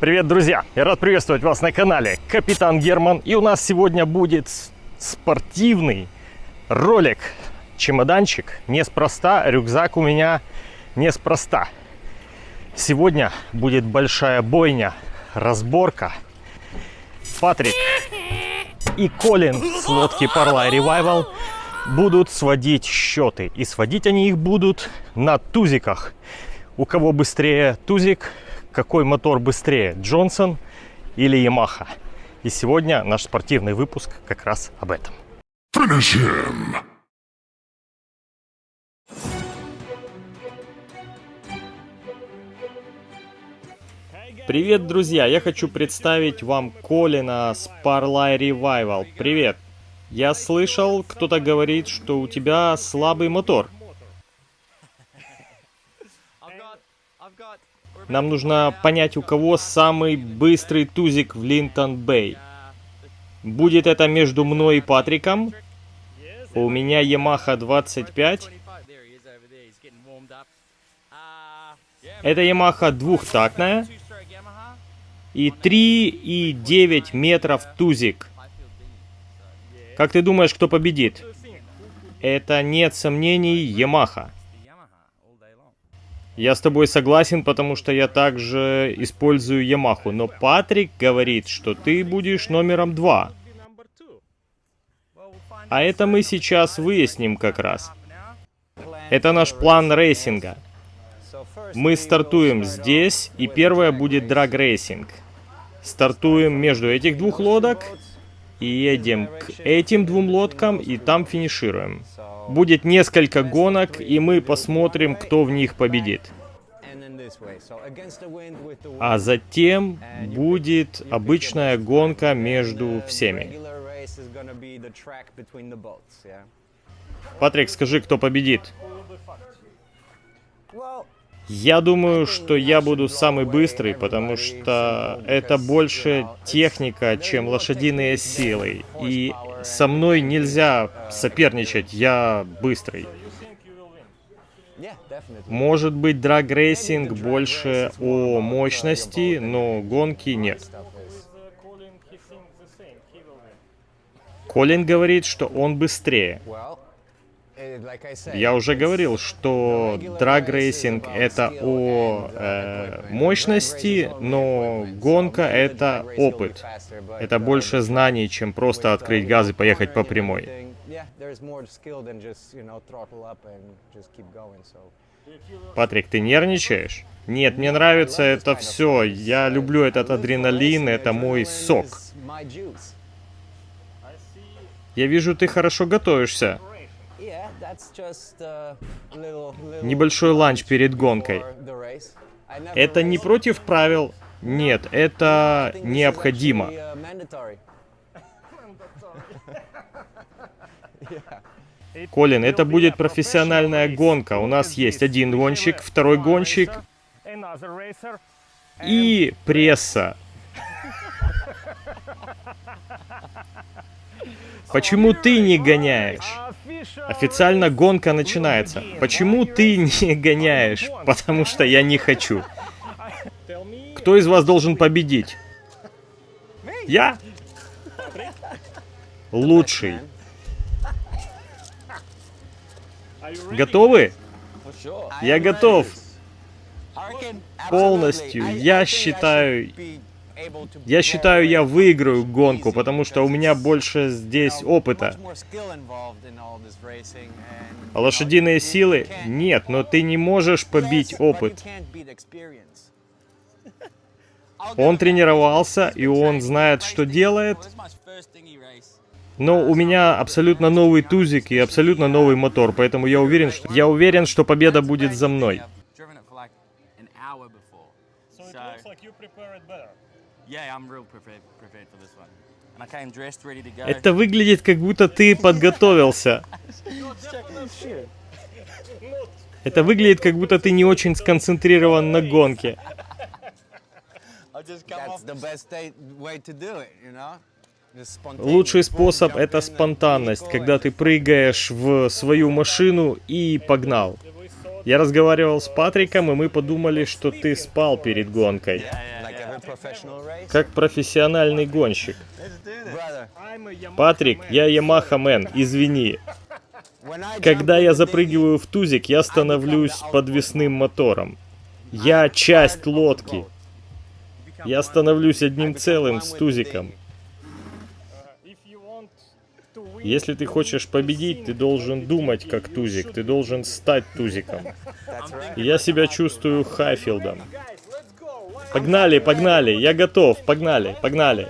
Привет, друзья! Я рад приветствовать вас на канале Капитан Герман. И у нас сегодня будет спортивный ролик. Чемоданчик неспроста, рюкзак у меня неспроста. Сегодня будет большая бойня, разборка. Патрик и Колин с лодки Parla Revival будут сводить счеты. И сводить они их будут на тузиках. У кого быстрее тузик, какой мотор быстрее, Джонсон или Ямаха. И сегодня наш спортивный выпуск как раз об этом. Finish him. Привет, друзья! Я хочу представить вам Колина с Parlay Revival. Привет! Я слышал, кто-то говорит, что у тебя слабый мотор. Нам нужно понять, у кого самый быстрый тузик в Линтон-Бэй. Будет это между мной и Патриком. У меня Yamaha 25. Это Yamaha двухтактная. И 3,9 метров тузик. Как ты думаешь, кто победит? Это нет сомнений Yamaha. Я с тобой согласен, потому что я также использую Ямаху. Но Патрик говорит, что ты будешь номером два. А это мы сейчас выясним как раз. Это наш план рейсинга. Мы стартуем здесь, и первое будет драг-рейсинг. Стартуем между этих двух лодок и едем к этим двум лодкам, и там финишируем. Будет несколько гонок, и мы посмотрим, кто в них победит. А затем будет обычная гонка между всеми. Патрик, скажи, кто победит? Я думаю, что я буду самый быстрый, потому что это больше техника, чем лошадиные силы. И со мной нельзя соперничать, я быстрый. Может быть, драг-рейсинг больше о мощности, но гонки нет. Колин говорит, что он быстрее. Я уже говорил, что драг-рейсинг это о э, мощности, но гонка это опыт. Это больше знаний, чем просто открыть газ и поехать по прямой. Патрик, ты нервничаешь? Нет, мне нравится это все. Я люблю этот адреналин, это мой сок. Я вижу, ты хорошо готовишься. Небольшой ланч перед гонкой. Это не против правил. Нет, это необходимо. Колин, это будет профессиональная гонка. У нас есть один гонщик, второй гонщик и пресса. Почему ты не гоняешь? Официально гонка начинается. Почему ты не гоняешь? Потому что я не хочу. Кто из вас должен победить? Я? Лучший. Готовы? Я готов. Полностью. Я считаю... Я считаю, я выиграю гонку, потому что у меня больше здесь опыта. А лошадиные силы? Нет, но ты не можешь побить опыт. Он тренировался, и он знает, что делает. Но у меня абсолютно новый тузик и абсолютно новый мотор, поэтому я уверен, что я уверен, что победа будет за мной. Это выглядит, как будто ты подготовился. Это выглядит, как будто ты не очень сконцентрирован на гонке. Лучший способ это спонтанность, когда ты прыгаешь в свою машину и погнал. Я разговаривал с Патриком, и мы подумали, что ты спал перед гонкой. Как профессиональный гонщик. Патрик, я Ямаха Мэн, извини. Когда я запрыгиваю в тузик, я становлюсь подвесным мотором. Я часть лодки. Я становлюсь одним целым с тузиком. Если ты хочешь победить, ты должен думать как тузик, ты должен стать тузиком. Я себя чувствую Хайфилдом. Погнали, погнали, я готов, погнали, погнали.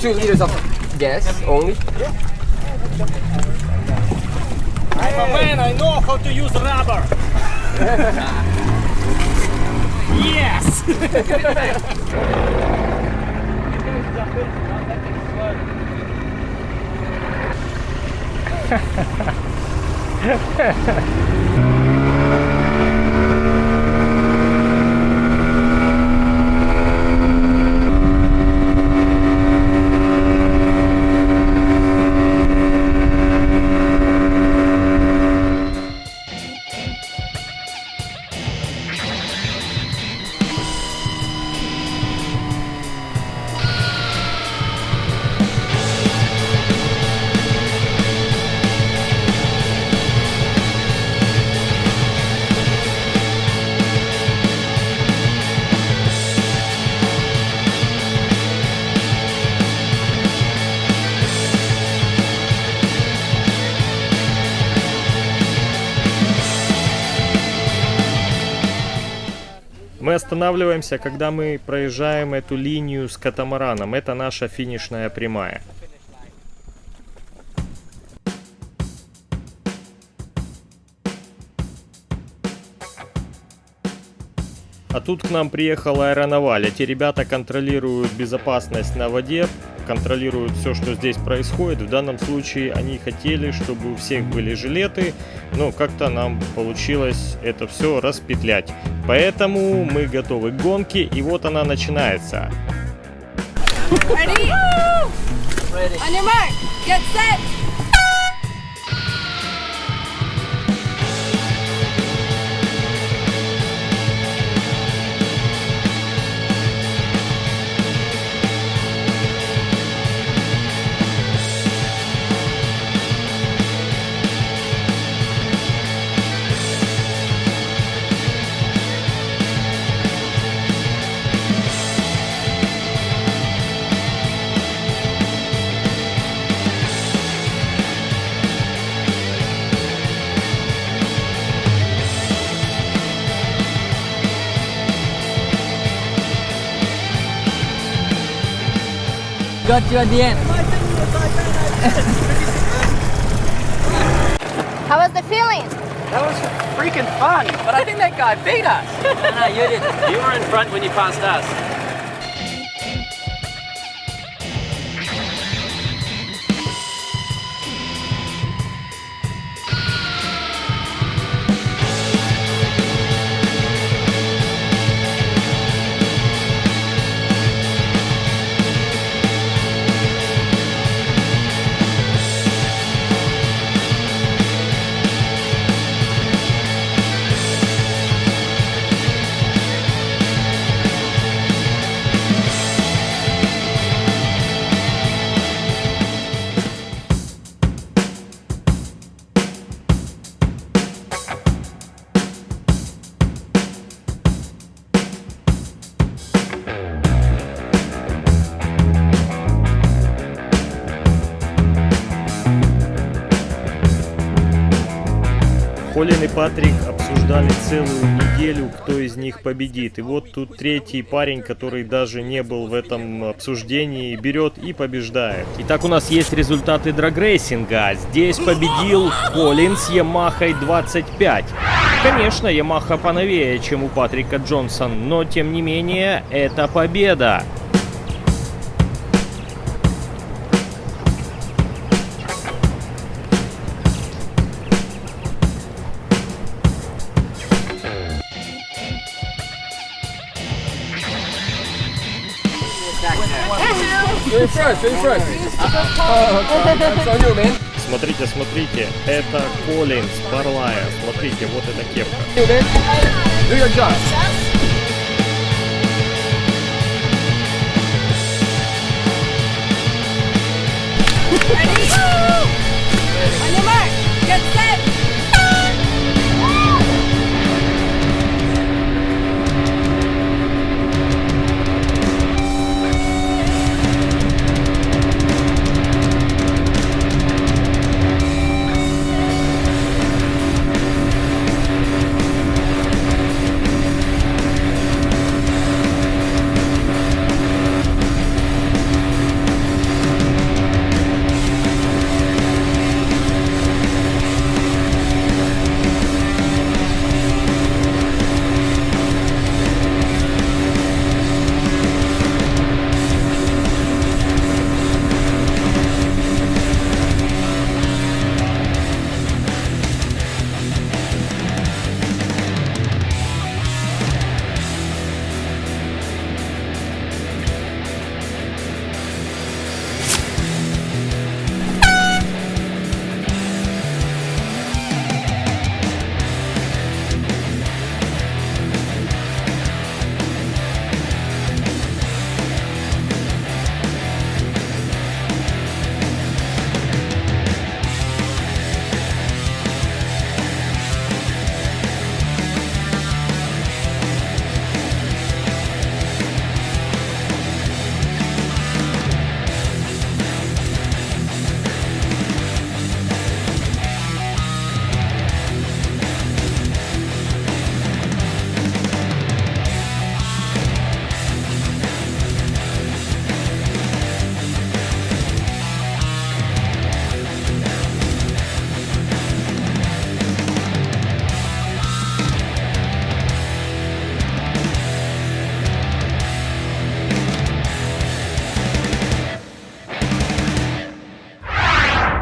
Two liters of gas only. I'm a man, I know how to use rubber. yes! Останавливаемся, когда мы проезжаем эту линию с катамараном. Это наша финишная прямая. А тут к нам приехал аэронаваль. Эти ребята контролируют безопасность на воде, контролируют все, что здесь происходит. В данном случае они хотели, чтобы у всех были жилеты, но как-то нам получилось это все распетлять. Поэтому мы готовы к гонке, и вот она начинается. Ready? On. Got you at the end. How was the feeling? That was freaking fun, but I think that guy beat us. no, no, you did. You were in front when you passed us. Патрик обсуждали целую неделю, кто из них победит. И вот тут третий парень, который даже не был в этом обсуждении, берет и побеждает. Итак, у нас есть результаты драгрейсинга. Здесь победил Колин с Ямахой 25. Конечно, Ямаха поновее, чем у Патрика Джонсон, но тем не менее, это победа. You're fresh, you're fresh. Oh, okay. Смотрите, смотрите, это Коллинз, Барлая. Смотрите, вот эта кепка. Do your job. Ready? On your mark, get set.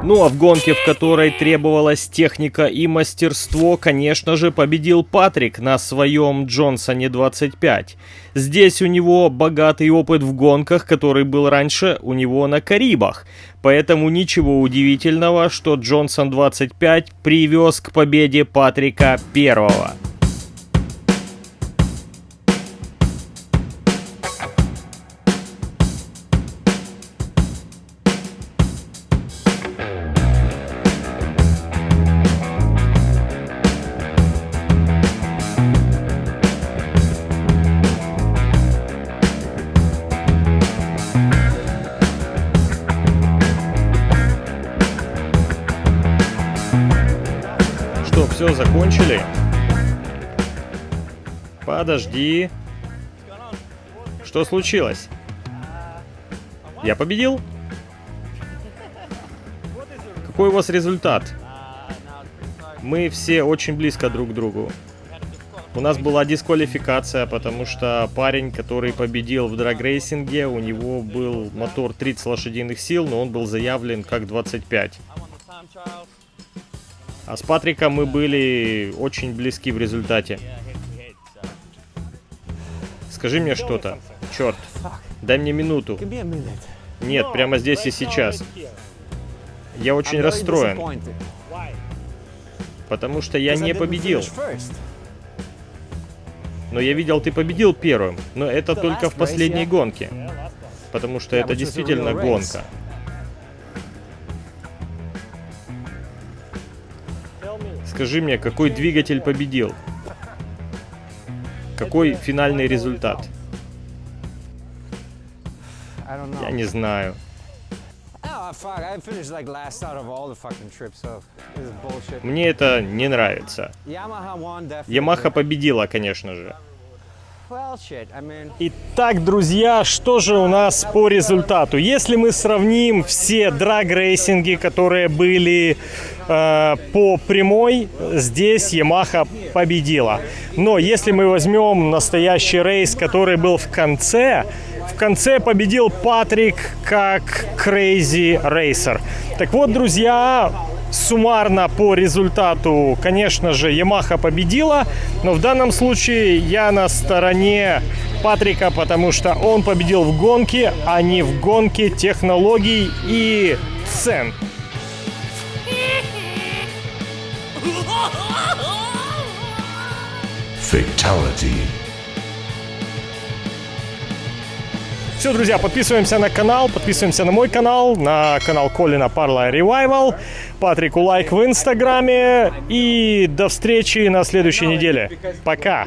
Ну а в гонке, в которой требовалась техника и мастерство, конечно же, победил Патрик на своем Джонсоне 25. Здесь у него богатый опыт в гонках, который был раньше у него на Карибах. Поэтому ничего удивительного, что Джонсон 25 привез к победе Патрика первого. Закончили? Подожди. Что случилось? Я победил? Какой у вас результат? Мы все очень близко друг к другу. У нас была дисквалификация, потому что парень, который победил в драгрейсинге, у него был мотор 30 лошадиных сил, но он был заявлен как 25. А с Патриком мы были очень близки в результате. Скажи мне что-то. Черт. Дай мне минуту. Нет, прямо здесь и сейчас. Я очень расстроен, потому что я не победил. Но я видел, ты победил первым. Но это только в последней гонке. Потому что это действительно гонка. Скажи мне, какой двигатель победил? Какой финальный результат? Я не знаю. Мне это не нравится. Ямаха победила, конечно же. Итак, друзья, что же у нас по результату? Если мы сравним все драг-рейсинги, которые были по прямой, здесь Ямаха победила. Но если мы возьмем настоящий рейс, который был в конце, в конце победил Патрик как Crazy Racer. Так вот, друзья, суммарно по результату, конечно же, Ямаха победила, но в данном случае я на стороне Патрика, потому что он победил в гонке, а не в гонке технологий и цен. Fatality. Все, друзья, подписываемся на канал, подписываемся на мой канал, на канал Колина Парла Ревайвал, Патрику лайк в инстаграме и до встречи на следующей неделе. Пока!